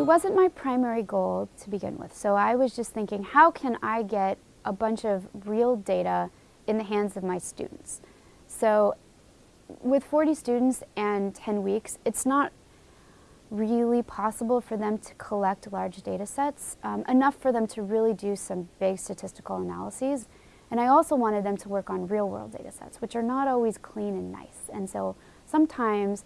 It wasn't my primary goal to begin with, so I was just thinking, how can I get a bunch of real data in the hands of my students? So with 40 students and 10 weeks, it's not really possible for them to collect large data sets, um, enough for them to really do some big statistical analyses. And I also wanted them to work on real world data sets, which are not always clean and nice. And so sometimes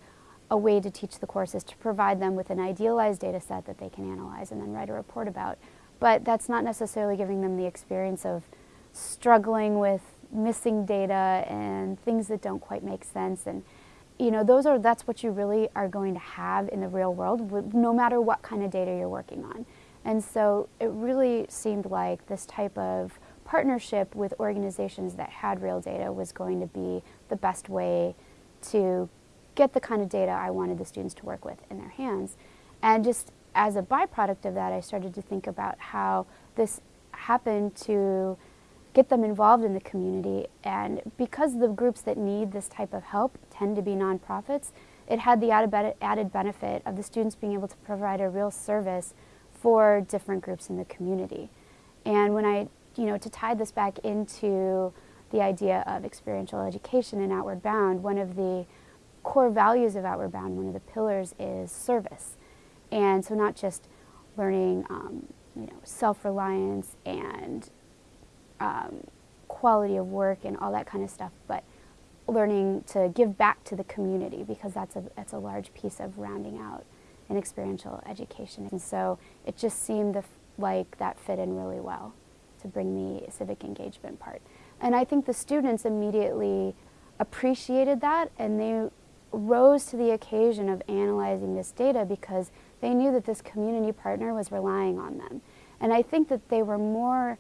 a way to teach the course is to provide them with an idealized data set that they can analyze and then write a report about. But that's not necessarily giving them the experience of struggling with missing data and things that don't quite make sense. And you know, those are, that's what you really are going to have in the real world, no matter what kind of data you're working on. And so it really seemed like this type of partnership with organizations that had real data was going to be the best way to get the kind of data I wanted the students to work with in their hands. And just as a byproduct of that, I started to think about how this happened to get them involved in the community. And because the groups that need this type of help tend to be nonprofits, it had the added benefit of the students being able to provide a real service for different groups in the community. And when I, you know, to tie this back into the idea of experiential education and Outward Bound, one of the core values of Outward Bound, one of the pillars is service. And so not just learning, um, you know, self-reliance and um, quality of work and all that kind of stuff, but learning to give back to the community because that's a, that's a large piece of rounding out an experiential education. And so it just seemed like that fit in really well to bring the civic engagement part. And I think the students immediately appreciated that and they rose to the occasion of analyzing this data because they knew that this community partner was relying on them. And I think that they were more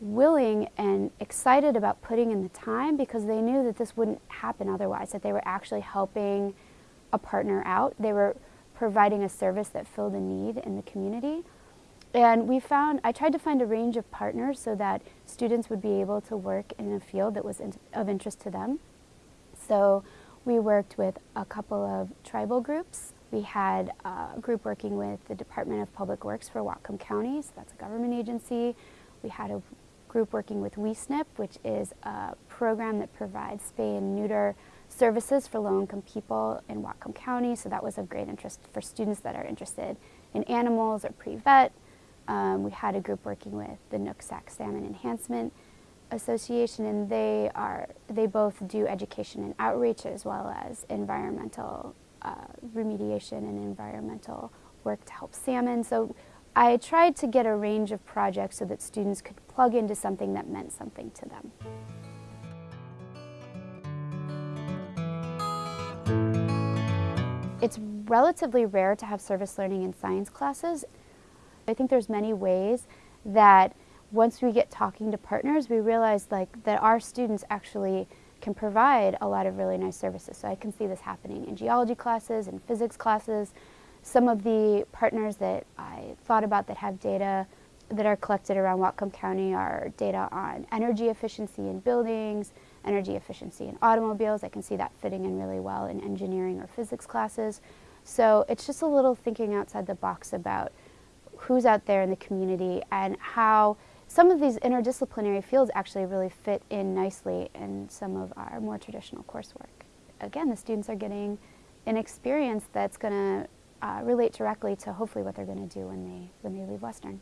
willing and excited about putting in the time because they knew that this wouldn't happen otherwise, that they were actually helping a partner out. They were providing a service that filled a need in the community. And we found, I tried to find a range of partners so that students would be able to work in a field that was in, of interest to them. So we worked with a couple of tribal groups. We had a group working with the Department of Public Works for Whatcom County, so that's a government agency. We had a group working with WeSNP, which is a program that provides spay and neuter services for low-income people in Whatcom County, so that was of great interest for students that are interested in animals or pre-vet. Um, we had a group working with the Nooksack Salmon Enhancement Association, and they are they both do education and outreach as well as environmental uh, remediation and environmental work to help salmon. So I tried to get a range of projects so that students could plug into something that meant something to them. It's relatively rare to have service learning in science classes. I think there's many ways that once we get talking to partners, we realize like that our students actually can provide a lot of really nice services. So I can see this happening in geology classes and physics classes. Some of the partners that I thought about that have data that are collected around Whatcom County are data on energy efficiency in buildings, energy efficiency in automobiles. I can see that fitting in really well in engineering or physics classes. So it's just a little thinking outside the box about who's out there in the community and how some of these interdisciplinary fields actually really fit in nicely in some of our more traditional coursework. Again, the students are getting an experience that's going to uh, relate directly to hopefully what they're going to do when they, when they leave Western.